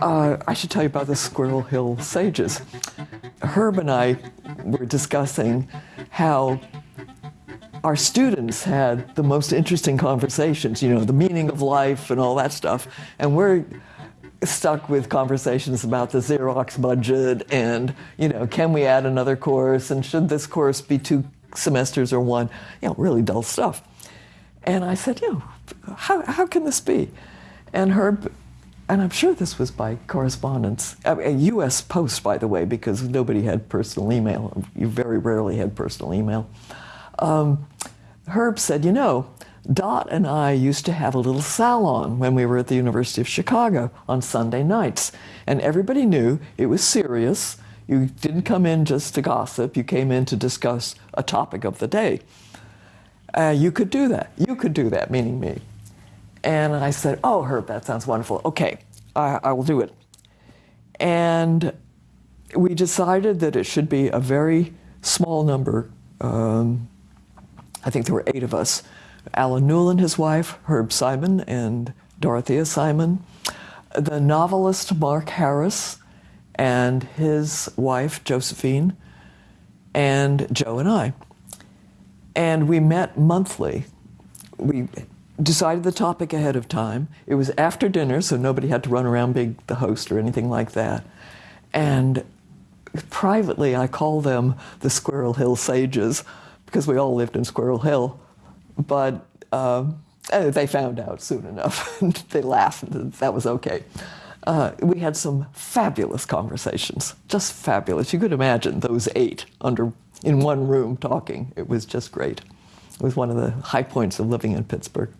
Uh, I should tell you about the Squirrel Hill Sages. Herb and I were discussing how our students had the most interesting conversations, you know, the meaning of life and all that stuff. And we're stuck with conversations about the Xerox budget and, you know, can we add another course and should this course be two semesters or one? You know, really dull stuff. And I said, you know, how, how can this be? And Herb and I'm sure this was by correspondence, a U.S. post, by the way, because nobody had personal email. You very rarely had personal email. Um, Herb said, you know, Dot and I used to have a little salon when we were at the University of Chicago on Sunday nights. And everybody knew it was serious. You didn't come in just to gossip, you came in to discuss a topic of the day. Uh, you could do that. You could do that, meaning me. And I said, Oh, Herb, that sounds wonderful. Okay, I, I will do it. And we decided that it should be a very small number. Um, I think there were eight of us Allen Newell, his wife, Herb Simon, and Dorothea Simon, the novelist Mark Harris, and his wife, Josephine, and Joe and I. And we met monthly. We decided the topic ahead of time. It was after dinner, so nobody had to run around being the host or anything like that. And privately, I call them the Squirrel Hill Sages because we all lived in Squirrel Hill. But uh, they found out soon enough. they laughed, that was okay. Uh, we had some fabulous conversations, just fabulous. You could imagine those eight under in one room talking. It was just great. It was one of the high points of living in Pittsburgh.